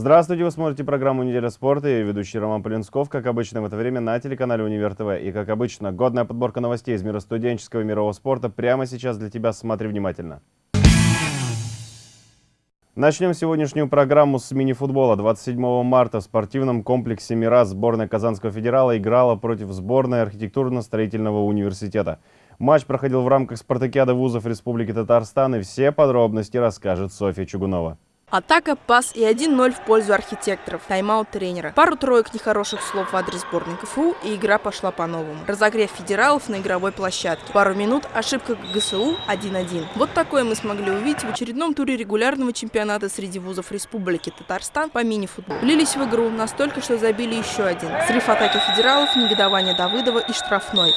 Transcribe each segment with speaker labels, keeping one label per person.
Speaker 1: Здравствуйте, вы смотрите программу «Неделя спорта». Я ведущий Роман Полинсков, как обычно в это время на телеканале «Универ ТВ». И как обычно, годная подборка новостей из мира студенческого и мирового спорта прямо сейчас для тебя. Смотри внимательно. Начнем сегодняшнюю программу с мини-футбола. 27 марта в спортивном комплексе «Мира» сборная Казанского федерала играла против сборной архитектурно-строительного университета. Матч проходил в рамках спартакиады вузов Республики Татарстан, и все подробности расскажет Софья Чугунова.
Speaker 2: Атака, пас и 1-0 в пользу архитекторов. Тайм-аут тренера. Пару троек нехороших слов в адрес сборной КФУ, и игра пошла по-новому. Разогрев федералов на игровой площадке. Пару минут, ошибка ГСУ 1-1. Вот такое мы смогли увидеть в очередном туре регулярного чемпионата среди вузов Республики Татарстан по мини-футболу. Влились в игру настолько, что забили еще один. Срыв атаки федералов, негодование Давыдова и штрафной.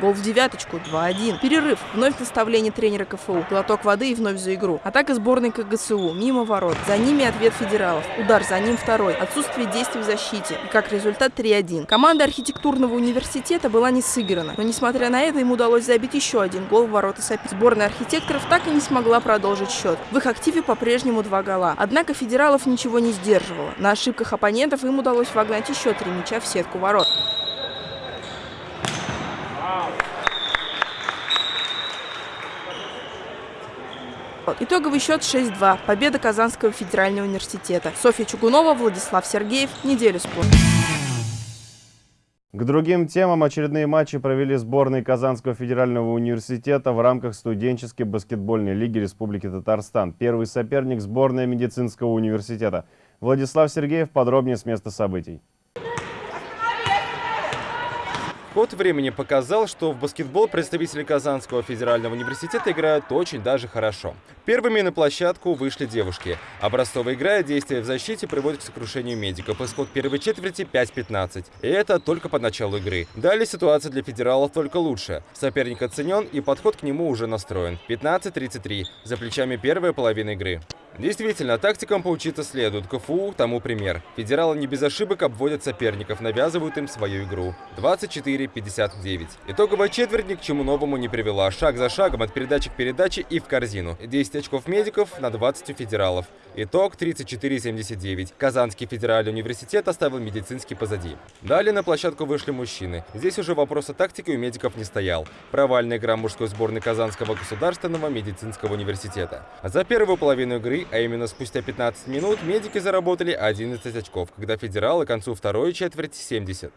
Speaker 2: Гол в девяточку, 2-1. Перерыв. Вновь наставление тренера КФУ. Глоток воды и вновь за игру. Атака сборной КГСУ. Мимо ворот. За ними ответ федералов. Удар за ним второй. Отсутствие действий в защите. И как результат 3-1. Команда архитектурного университета была не сыграна. Но несмотря на это, им удалось забить еще один гол в ворота соперника. Сборная архитекторов так и не смогла продолжить счет. В их активе по-прежнему два гола. Однако федералов ничего не сдерживало. На ошибках оппонентов им удалось вогнать еще три мяча в сетку ворот. Итоговый счет 6-2. Победа Казанского федерального университета. Софья Чугунова, Владислав Сергеев. Неделю спорта.
Speaker 1: К другим темам очередные матчи провели сборные Казанского федерального университета в рамках студенческой баскетбольной лиги Республики Татарстан. Первый соперник – сборная медицинского университета. Владислав Сергеев подробнее с места событий.
Speaker 3: Ход времени показал, что в баскетбол представители Казанского федерального университета играют очень даже хорошо. Первыми на площадку вышли девушки. Образцовая игра и действия в защите приводят к сокрушению медиков. Исход первой четверти 5-15. И это только по началу игры. Далее ситуация для федералов только лучше. Соперник оценен и подход к нему уже настроен. 15-33. За плечами первая половина игры. Действительно, тактикам поучиться следует. КФУ тому пример. Федералы не без ошибок обводят соперников, навязывают им свою игру. 24-59. Итоговая четверть ни к чему новому не привела. Шаг за шагом от передачи к передаче и в корзину. 10 очков медиков на 20 у федералов. Итог 34-79. Казанский федеральный университет оставил медицинский позади. Далее на площадку вышли мужчины. Здесь уже вопрос о тактике у медиков не стоял. Провальная игра мужской сборной Казанского государственного медицинского университета. За первую половину игры а именно спустя 15 минут медики заработали 11 очков, когда федералы к концу второй четверти 70.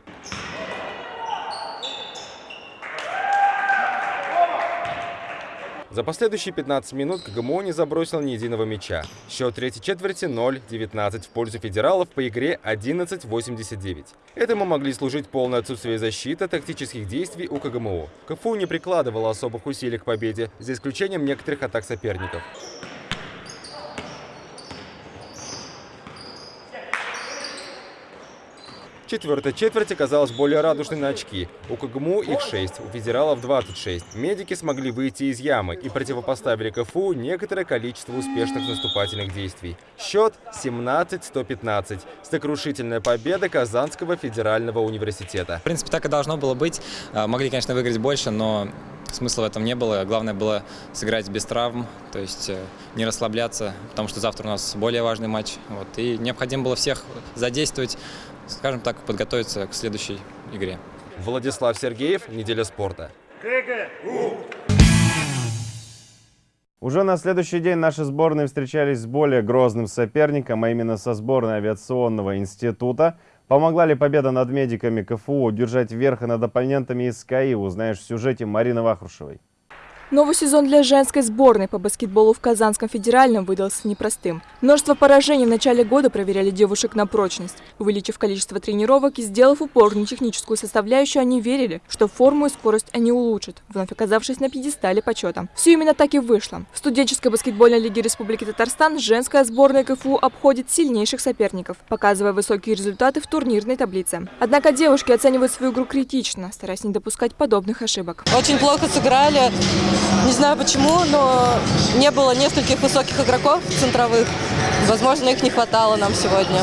Speaker 3: За последующие 15 минут КГМО не забросил ни единого мяча. Счет третьей четверти 0-19 в пользу федералов по игре 11-89. Этому могли служить полное отсутствие защиты, тактических действий у КГМО. КФУ не прикладывала особых усилий к победе, за исключением некоторых атак соперников. Четвертая четверть оказалась более радужной на очки. У КГМУ их 6, у федералов 26. Медики смогли выйти из ямы и противопоставили КФУ некоторое количество успешных наступательных действий. Счет 17-115. Сокрушительная победа Казанского федерального университета.
Speaker 4: В принципе, так и должно было быть. А, могли, конечно, выиграть больше, но смысла в этом не было. Главное было сыграть без травм, то есть э, не расслабляться, потому что завтра у нас более важный матч. Вот, и необходимо было всех задействовать, скажем так, подготовиться к следующей игре.
Speaker 3: Владислав Сергеев, «Неделя спорта».
Speaker 1: Уже на следующий день наши сборные встречались с более грозным соперником, а именно со сборной авиационного института. Помогла ли победа над медиками КФУ удержать верх и над оппонентами из КАИ, узнаешь в сюжете Марины Вахрушевой.
Speaker 2: Новый сезон для женской сборной по баскетболу в Казанском федеральном выдался непростым. Множество поражений в начале года проверяли девушек на прочность. Увеличив количество тренировок и сделав упор на техническую составляющую, они верили, что форму и скорость они улучшат, вновь оказавшись на пьедестале почета. Все именно так и вышло. В студенческой баскетбольной лиге Республики Татарстан женская сборная КФУ обходит сильнейших соперников, показывая высокие результаты в турнирной таблице. Однако девушки оценивают свою игру критично, стараясь не допускать подобных ошибок.
Speaker 5: Очень плохо сыграли. Не знаю почему, но не было нескольких высоких игроков центровых. Возможно, их не хватало нам сегодня.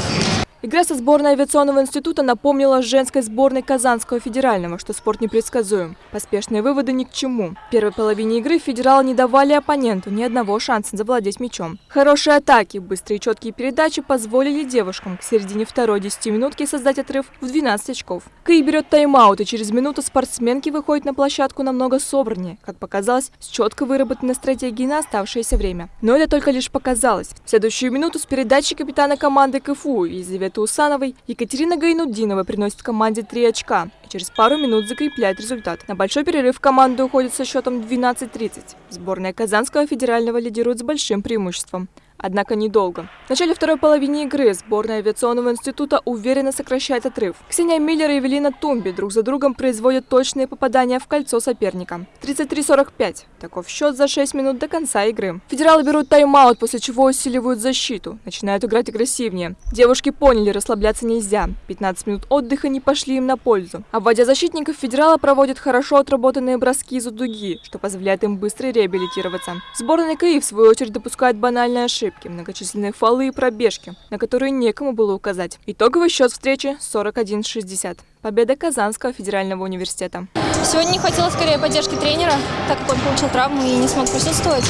Speaker 2: Игра со сборной авиационного института напомнила женской сборной Казанского федерального, что спорт непредсказуем. Поспешные выводы ни к чему. В первой половине игры федералы не давали оппоненту ни одного шанса завладеть мячом. Хорошие атаки, быстрые и четкие передачи позволили девушкам к середине второй 10 минутки создать отрыв в 12 очков. Кэй берет тайм-аут, и через минуту спортсменки выходят на площадку намного собраннее, как показалось, с четко выработанной стратегией на оставшееся время. Но это только лишь показалось. В следующую минуту с передачи капитана команды КФУ Елизаветы Усановой Екатерина Гайнуддинова приносит команде 3 очка и через пару минут закрепляет результат. На большой перерыв команда уходит со счетом 12-30. Сборная Казанского федерального лидирует с большим преимуществом. Однако недолго. В начале второй половины игры сборная авиационного института уверенно сокращает отрыв. Ксения Миллер и Эвелина Тумби друг за другом производят точные попадания в кольцо соперника. 33-45. Таков счет за 6 минут до конца игры. Федералы берут тайм-аут, после чего усиливают защиту. Начинают играть агрессивнее. Девушки поняли, расслабляться нельзя. 15 минут отдыха не пошли им на пользу. Обводя защитников, федералы проводят хорошо отработанные броски из-за дуги, что позволяет им быстро реабилитироваться. Сборная КИ, в свою очередь, допускает банальные ошибки, многочисленные фолы и пробежки, на которые некому было указать. Итоговый счет встречи 41-60. Победа Казанского федерального университета.
Speaker 6: Сегодня не хватило скорее поддержки тренера, так как он получил травму и не смог присутствовать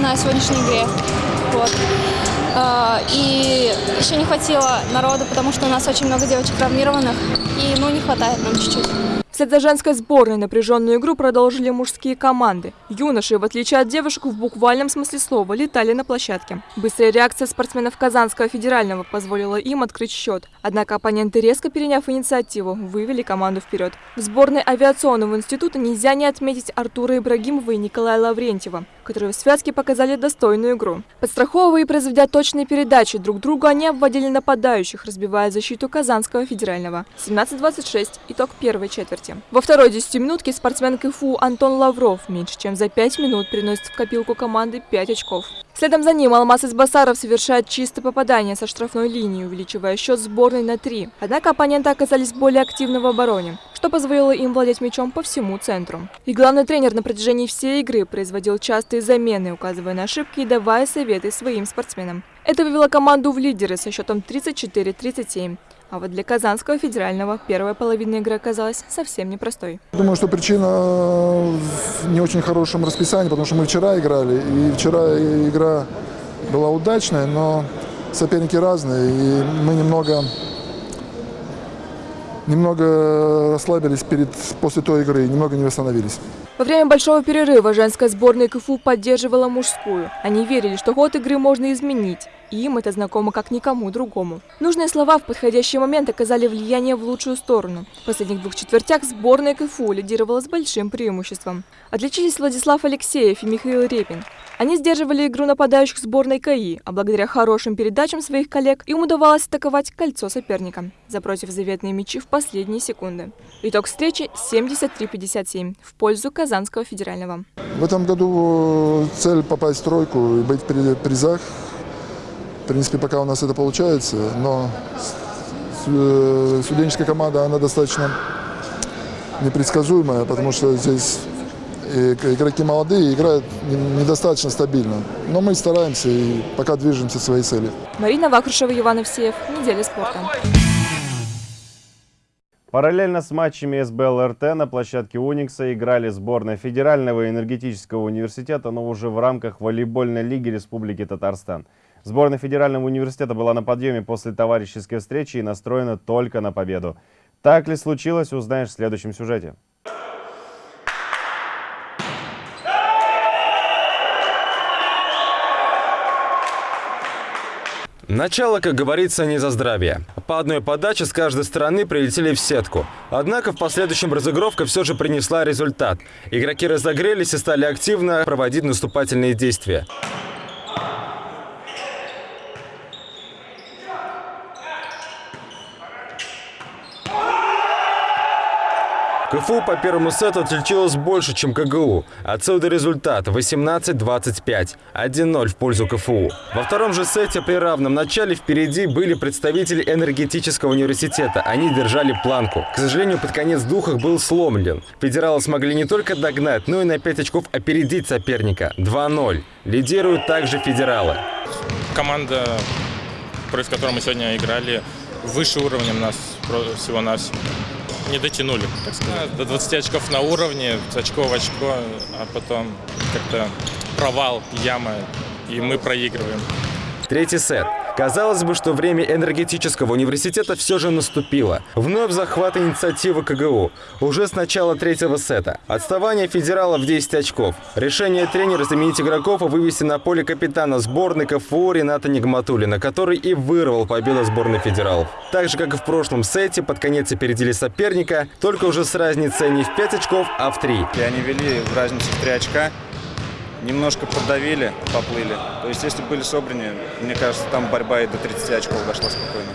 Speaker 6: на сегодняшней игре. Вот. А, и еще не хватило народу, потому что у нас очень много девочек травмированных, и ну не хватает нам чуть-чуть.
Speaker 2: Вслед за женской сборной напряженную игру продолжили мужские команды. Юноши, в отличие от девушек, в буквальном смысле слова, летали на площадке. Быстрая реакция спортсменов Казанского федерального позволила им открыть счет. Однако оппоненты, резко переняв инициативу, вывели команду вперед. В сборной авиационного института нельзя не отметить Артура Ибрагимова и Николая Лаврентьева, которые в связке показали достойную игру. Подстраховывая и произведя точные передачи друг другу, они обводили нападающих, разбивая защиту Казанского федерального. 17-26. Итог первой четверти четверти. Во второй десятиминутке спортсмен КФУ Антон Лавров меньше чем за пять минут приносит в копилку команды 5 очков. Следом за ним Алмаз Избасаров совершает чистое попадание со штрафной линии, увеличивая счет сборной на 3. Однако оппоненты оказались более активны в обороне, что позволило им владеть мячом по всему центру. И главный тренер на протяжении всей игры производил частые замены, указывая на ошибки и давая советы своим спортсменам. Это вывело команду в лидеры со счетом 34-37. А вот для Казанского федерального первая половина игры оказалась совсем непростой.
Speaker 7: Думаю, что причина в не очень хорошем расписании, потому что мы вчера играли, и вчера игра была удачная, но соперники разные, и мы немного немного расслабились перед, после той игры, немного не восстановились.
Speaker 2: Во время большого перерыва женская сборная КФУ поддерживала мужскую. Они верили, что ход игры можно изменить. Им это знакомо как никому другому. Нужные слова в подходящий момент оказали влияние в лучшую сторону. В последних двух четвертях сборная КФУ лидировала с большим преимуществом. Отличились Владислав Алексеев и Михаил Репин. Они сдерживали игру нападающих сборной КАИ, а благодаря хорошим передачам своих коллег им удавалось атаковать кольцо соперника, запросив заветные мячи в последние секунды. Итог встречи 73-57 в пользу Казанского федерального.
Speaker 7: В этом году цель попасть в тройку и быть в призах. В принципе, пока у нас это получается, но э, студенческая команда, она достаточно непредсказуемая, потому что здесь игроки молодые, играют недостаточно стабильно. Но мы стараемся и пока движемся к своей цели.
Speaker 2: Марина Вакрушева, Иван Евсеев. Неделя спорта.
Speaker 1: Параллельно с матчами СБЛ РТ на площадке Уникса играли сборная Федерального энергетического университета, но уже в рамках волейбольной лиги Республики Татарстан. Сборная Федерального университета была на подъеме после товарищеской встречи и настроена только на победу. Так ли случилось, узнаешь в следующем сюжете.
Speaker 3: Начало, как говорится, не за здравие. По одной подаче с каждой стороны прилетели в сетку. Однако в последующем разыгровка все же принесла результат. Игроки разогрелись и стали активно проводить наступательные действия. КФУ по первому сету отличилась больше, чем КГУ. Отсюда результат 18-25, 1-0 в пользу КФУ. Во втором же сете при равном начале впереди были представители энергетического университета. Они держали планку. К сожалению, под конец дух был сломлен. Федералы смогли не только догнать, но и на 5 очков опередить соперника. 2-0. Лидируют также федералы.
Speaker 8: Команда, против которой мы сегодня играли, выше уровнем нас всего-навсего. Не дотянули, так сказать. До 20 очков на уровне, очко в очко, а потом как-то провал, яма, и мы проигрываем.
Speaker 3: Третий сет. Казалось бы, что время энергетического университета все же наступило. Вновь захват инициативы КГУ. Уже с начала третьего сета. Отставание федерала в 10 очков. Решение тренера заменить игроков и вывести на поле капитана сборной КФУ Рената Нигматулина, который и вырвал победу сборной федералов. Так же, как и в прошлом сете, под конец опередили соперника, только уже с разницей не в 5 очков, а в 3.
Speaker 9: И они вели в разницу в 3 очка. Немножко подавили, поплыли. То есть, если были собраны, мне кажется, там борьба и до 30 очков дошла спокойно.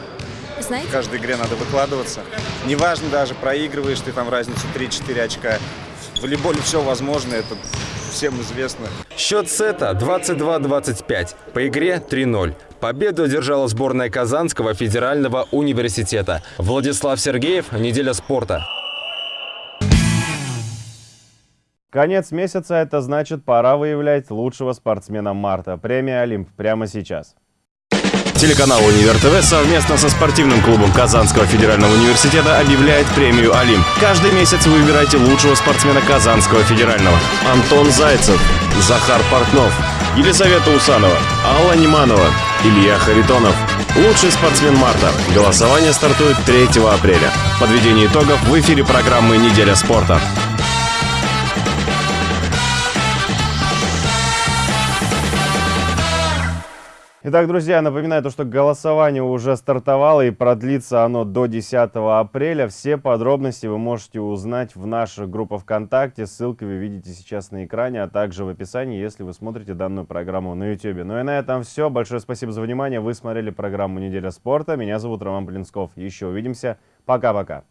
Speaker 6: Знаете,
Speaker 9: В каждой игре надо выкладываться. Неважно даже, проигрываешь ты там разницу 3-4 очка. В волейболе все возможно, это всем известно.
Speaker 3: Счет сета 22-25. По игре 3-0. Победу одержала сборная Казанского федерального университета. Владислав Сергеев, «Неделя спорта».
Speaker 1: Конец месяца – это значит, пора выявлять лучшего спортсмена марта. Премия «Олимп» прямо сейчас.
Speaker 10: Телеканал «Универ ТВ» совместно со спортивным клубом Казанского федерального университета объявляет премию «Олимп». Каждый месяц вы выбираете лучшего спортсмена Казанского федерального. Антон Зайцев, Захар Портнов, Елизавета Усанова, Алла Неманова, Илья Харитонов. Лучший спортсмен марта. Голосование стартует 3 апреля. Подведение итогов в эфире программы «Неделя спорта».
Speaker 1: Итак, друзья, напоминаю, то, что голосование уже стартовало и продлится оно до 10 апреля. Все подробности вы можете узнать в нашей группе ВКонтакте. Ссылки вы видите сейчас на экране, а также в описании, если вы смотрите данную программу на YouTube. Ну и на этом все. Большое спасибо за внимание. Вы смотрели программу «Неделя спорта». Меня зовут Роман Блинсков. Еще увидимся. Пока-пока.